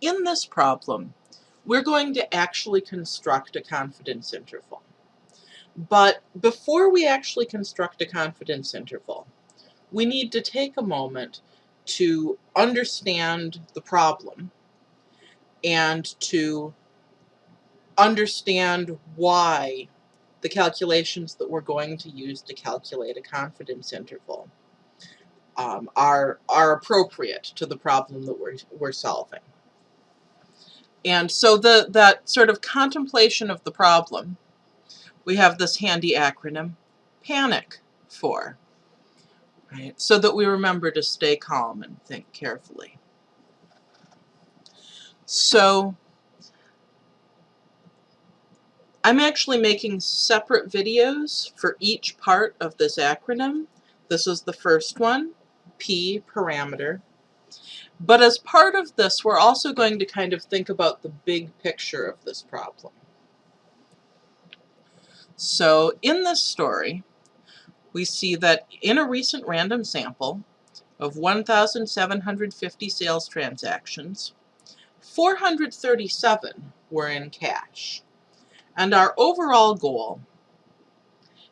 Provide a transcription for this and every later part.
in this problem, we're going to actually construct a confidence interval. But before we actually construct a confidence interval, we need to take a moment to understand the problem and to understand why the calculations that we're going to use to calculate a confidence interval um, are, are appropriate to the problem that we're, we're solving. And so the, that sort of contemplation of the problem, we have this handy acronym, PANIC, for, right? So that we remember to stay calm and think carefully. So I'm actually making separate videos for each part of this acronym. This is the first one, P parameter. But as part of this, we're also going to kind of think about the big picture of this problem. So in this story, we see that in a recent random sample of 1,750 sales transactions, 437 were in cash. And our overall goal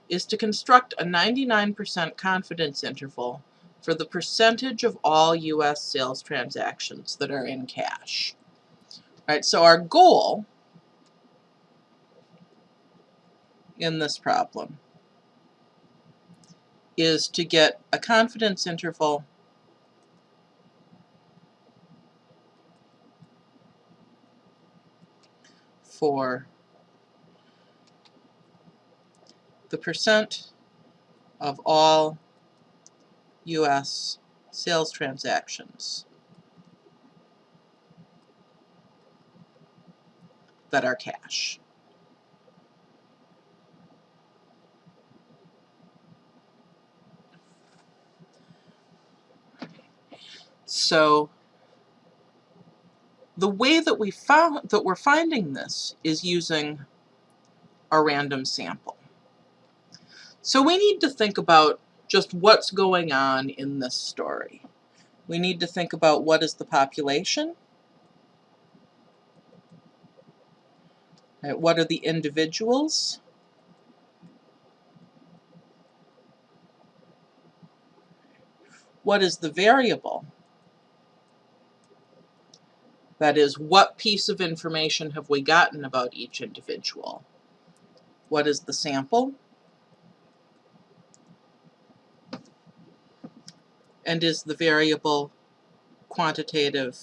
is to construct a 99% confidence interval for the percentage of all U.S. sales transactions that are in cash. All right, so our goal in this problem is to get a confidence interval for the percent of all U.S. sales transactions that are cash. So the way that we found that we're finding this is using a random sample. So we need to think about just what's going on in this story. We need to think about what is the population, right, what are the individuals, what is the variable, that is, what piece of information have we gotten about each individual? What is the sample? And is the variable quantitative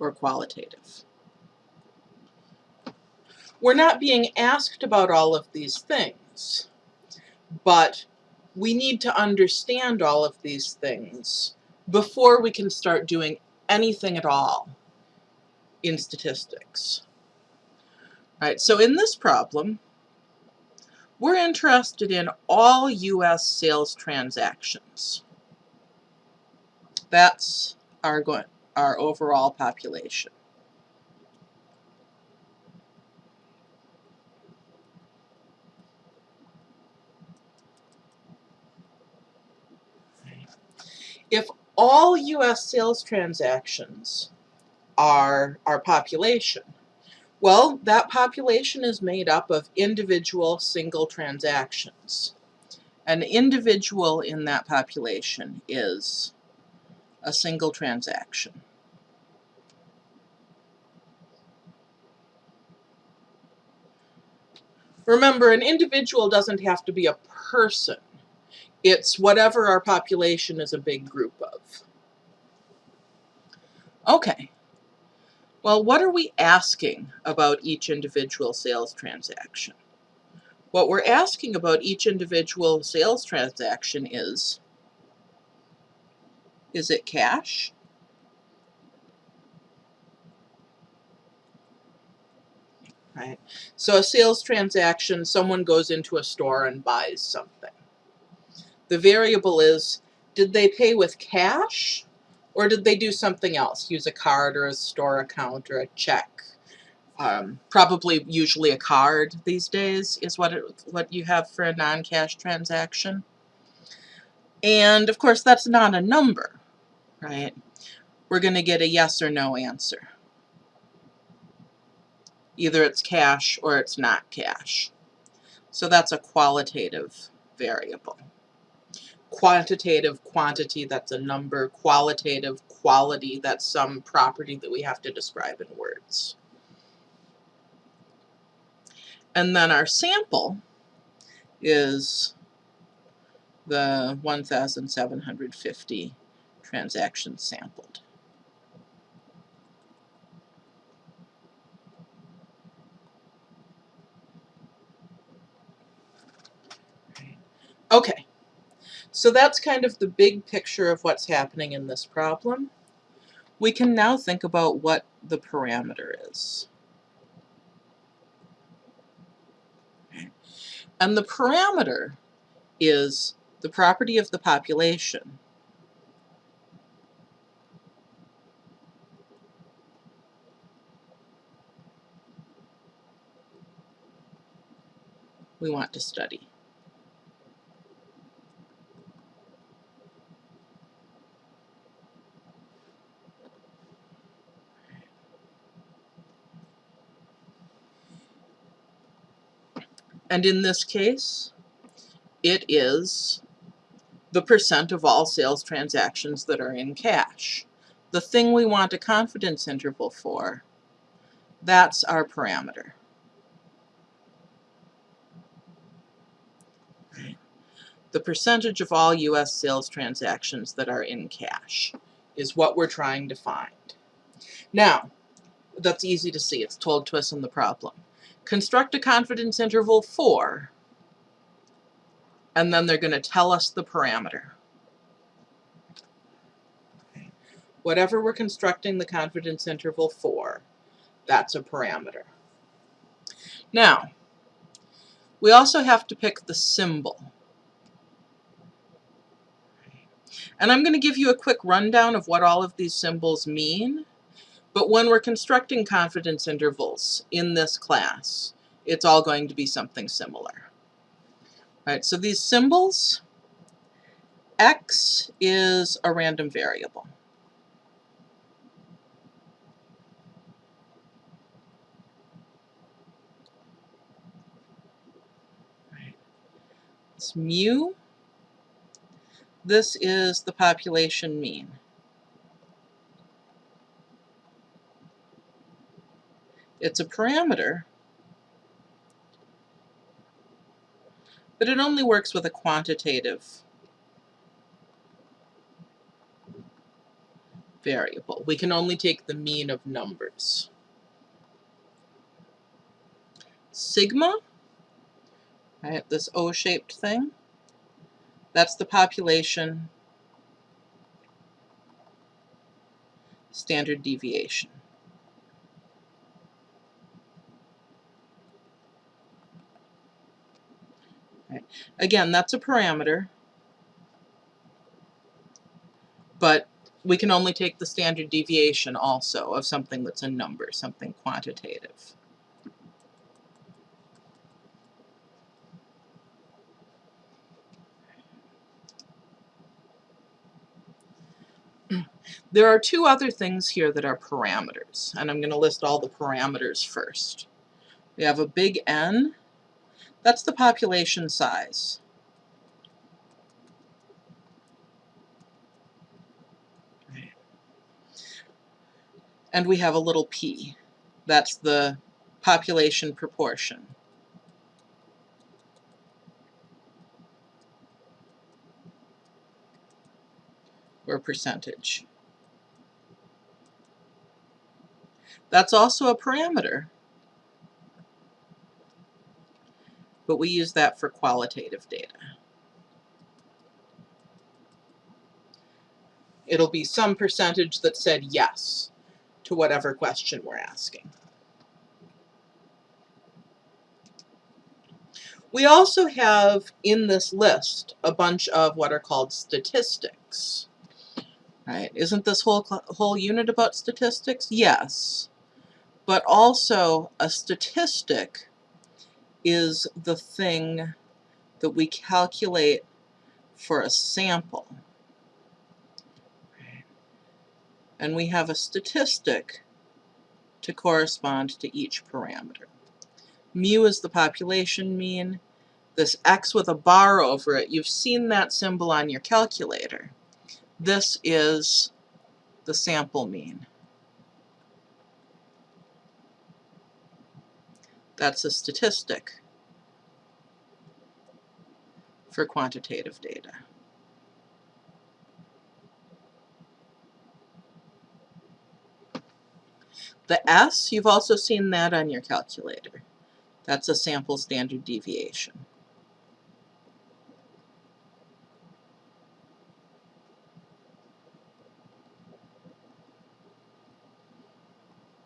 or qualitative. We're not being asked about all of these things, but we need to understand all of these things before we can start doing anything at all in statistics. All right, so in this problem, we're interested in all U.S. sales transactions. That's our, our overall population. If all U.S. sales transactions are our population, well, that population is made up of individual single transactions. An individual in that population is a single transaction. Remember, an individual doesn't have to be a person. It's whatever our population is a big group of. Okay, well, what are we asking about each individual sales transaction? What we're asking about each individual sales transaction is, is it cash? Right. So a sales transaction, someone goes into a store and buys something. The variable is, did they pay with cash or did they do something else? Use a card or a store account or a check? Um, probably usually a card these days is what it, what you have for a non-cash transaction. And of course, that's not a number, right? We're going to get a yes or no answer. Either it's cash or it's not cash. So that's a qualitative variable. Quantitative quantity, that's a number. Qualitative quality, that's some property that we have to describe in words. And then our sample is the 1,750 transactions sampled. Okay, so that's kind of the big picture of what's happening in this problem. We can now think about what the parameter is. And the parameter is the property of the population we want to study. And in this case, it is the percent of all sales transactions that are in cash. The thing we want a confidence interval for, that's our parameter. The percentage of all U.S. sales transactions that are in cash is what we're trying to find. Now, that's easy to see. It's told to us in the problem. Construct a confidence interval for, and then they're going to tell us the parameter. Whatever we're constructing the confidence interval for, that's a parameter. Now, we also have to pick the symbol. And I'm going to give you a quick rundown of what all of these symbols mean. But when we're constructing confidence intervals in this class, it's all going to be something similar. All right, so these symbols, x is a random variable. It's mu. This is the population mean. It's a parameter, but it only works with a quantitative variable. We can only take the mean of numbers. Sigma, right, this O-shaped thing, that's the population standard deviation. Right. Again, that's a parameter, but we can only take the standard deviation also of something that's a number, something quantitative. There are two other things here that are parameters, and I'm going to list all the parameters first. We have a big N, that's the population size. And we have a little p. That's the population proportion. or percentage. That's also a parameter. But we use that for qualitative data. It'll be some percentage that said yes to whatever question we're asking. We also have in this list a bunch of what are called statistics. Right? Isn't this whole whole unit about statistics? Yes. But also a statistic is the thing that we calculate for a sample. And we have a statistic to correspond to each parameter. Mu is the population mean. This x with a bar over it, you've seen that symbol on your calculator. This is the sample mean. That's a statistic for quantitative data. The S, you've also seen that on your calculator. That's a sample standard deviation.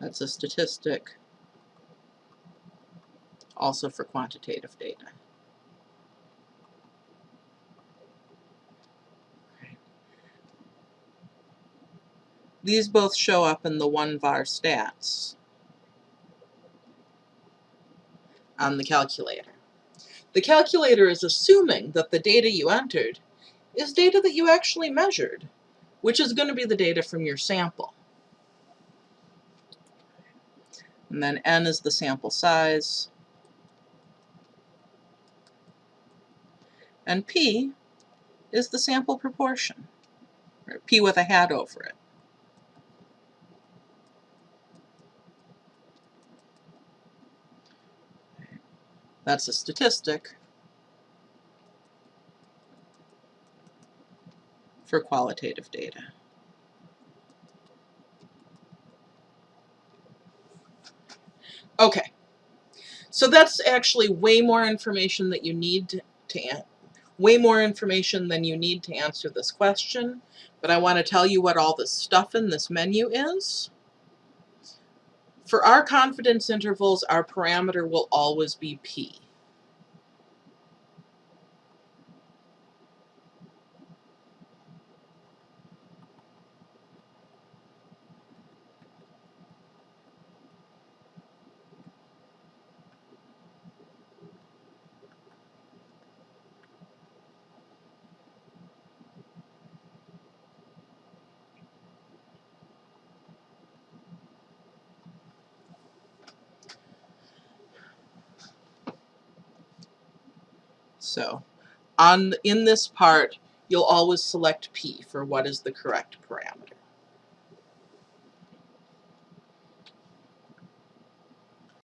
That's a statistic also for quantitative data. These both show up in the one var stats on the calculator. The calculator is assuming that the data you entered is data that you actually measured, which is going to be the data from your sample. And then n is the sample size. And p is the sample proportion, or p with a hat over it. That's a statistic for qualitative data. Okay, so that's actually way more information that you need to, to way more information than you need to answer this question, but I want to tell you what all this stuff in this menu is. For our confidence intervals, our parameter will always be p. So on in this part, you'll always select P for what is the correct parameter.